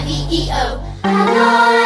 I-V-E-O. Hello.